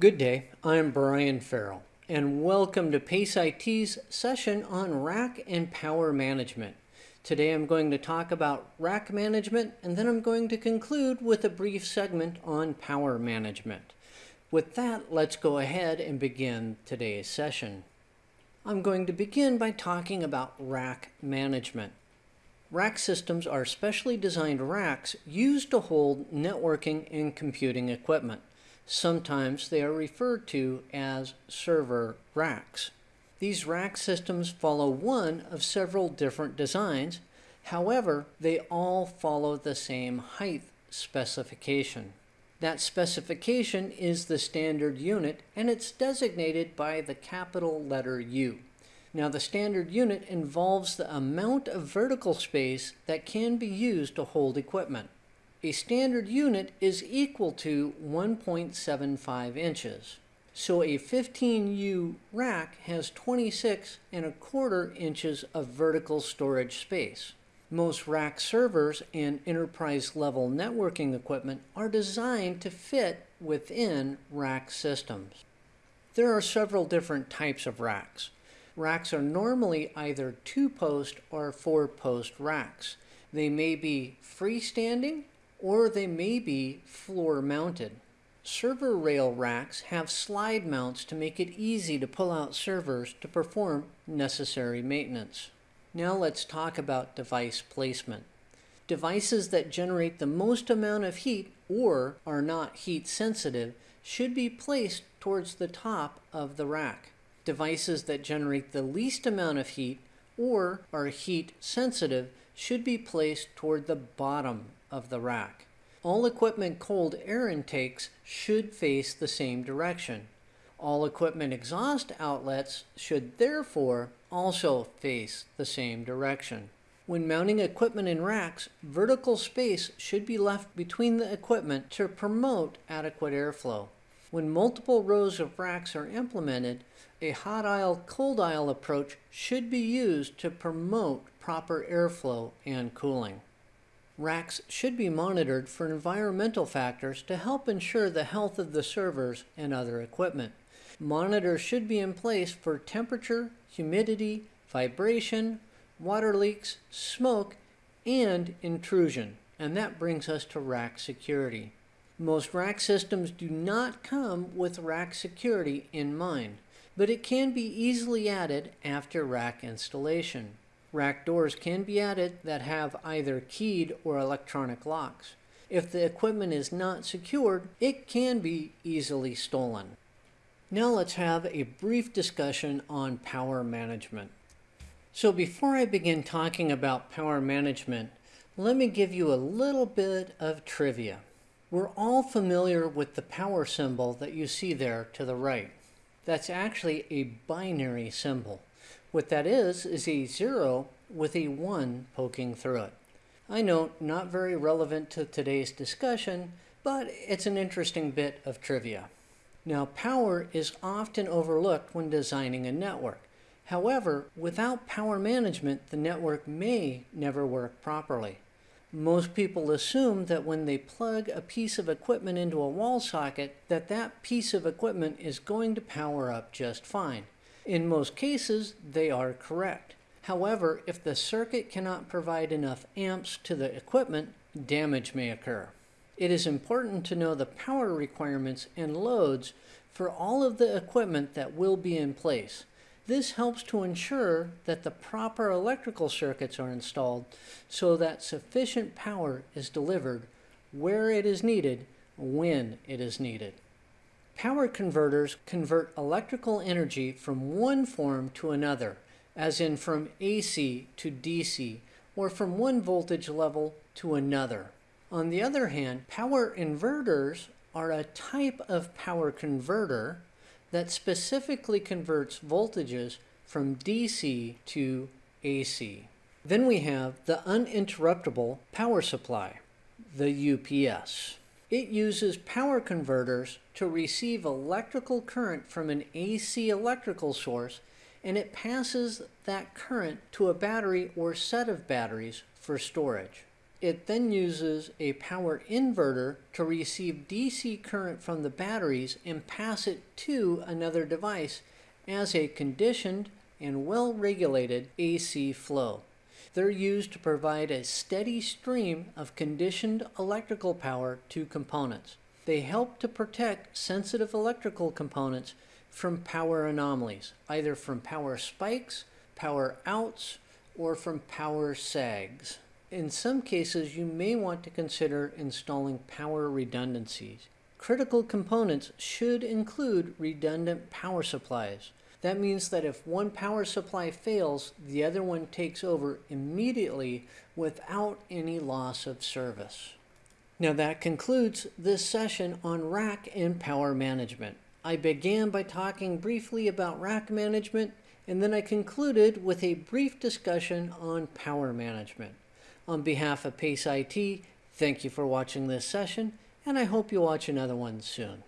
Good day, I'm Brian Farrell, and welcome to PACE IT's session on rack and power management. Today I'm going to talk about rack management, and then I'm going to conclude with a brief segment on power management. With that, let's go ahead and begin today's session. I'm going to begin by talking about rack management. Rack systems are specially designed racks used to hold networking and computing equipment. Sometimes they are referred to as server racks. These rack systems follow one of several different designs. However, they all follow the same height specification. That specification is the standard unit and it's designated by the capital letter U. Now the standard unit involves the amount of vertical space that can be used to hold equipment. A standard unit is equal to 1.75 inches. So a 15U rack has 26 and a quarter inches of vertical storage space. Most rack servers and enterprise level networking equipment are designed to fit within rack systems. There are several different types of racks. Racks are normally either two post or four post racks. They may be freestanding or they may be floor mounted. Server rail racks have slide mounts to make it easy to pull out servers to perform necessary maintenance. Now let's talk about device placement. Devices that generate the most amount of heat or are not heat sensitive should be placed towards the top of the rack. Devices that generate the least amount of heat or are heat sensitive should be placed toward the bottom of the rack. All equipment cold air intakes should face the same direction. All equipment exhaust outlets should therefore also face the same direction. When mounting equipment in racks, vertical space should be left between the equipment to promote adequate airflow. When multiple rows of racks are implemented, a hot aisle cold aisle approach should be used to promote proper airflow and cooling. Racks should be monitored for environmental factors to help ensure the health of the servers and other equipment. Monitors should be in place for temperature, humidity, vibration, water leaks, smoke, and intrusion. And that brings us to rack security. Most rack systems do not come with rack security in mind, but it can be easily added after rack installation. Rack doors can be added that have either keyed or electronic locks. If the equipment is not secured, it can be easily stolen. Now let's have a brief discussion on power management. So before I begin talking about power management, let me give you a little bit of trivia. We're all familiar with the power symbol that you see there to the right. That's actually a binary symbol. What that is, is a zero with a one poking through it. I know, not very relevant to today's discussion, but it's an interesting bit of trivia. Now, power is often overlooked when designing a network. However, without power management, the network may never work properly. Most people assume that when they plug a piece of equipment into a wall socket, that that piece of equipment is going to power up just fine. In most cases, they are correct. However, if the circuit cannot provide enough amps to the equipment, damage may occur. It is important to know the power requirements and loads for all of the equipment that will be in place. This helps to ensure that the proper electrical circuits are installed so that sufficient power is delivered where it is needed when it is needed. Power converters convert electrical energy from one form to another, as in from AC to DC, or from one voltage level to another. On the other hand, power inverters are a type of power converter that specifically converts voltages from DC to AC. Then we have the uninterruptible power supply, the UPS. It uses power converters to receive electrical current from an AC electrical source and it passes that current to a battery or set of batteries for storage. It then uses a power inverter to receive DC current from the batteries and pass it to another device as a conditioned and well regulated AC flow. They're used to provide a steady stream of conditioned electrical power to components. They help to protect sensitive electrical components from power anomalies, either from power spikes, power outs, or from power sags. In some cases, you may want to consider installing power redundancies. Critical components should include redundant power supplies. That means that if one power supply fails, the other one takes over immediately without any loss of service. Now that concludes this session on rack and power management. I began by talking briefly about rack management and then I concluded with a brief discussion on power management. On behalf of PACE IT, thank you for watching this session and I hope you'll watch another one soon.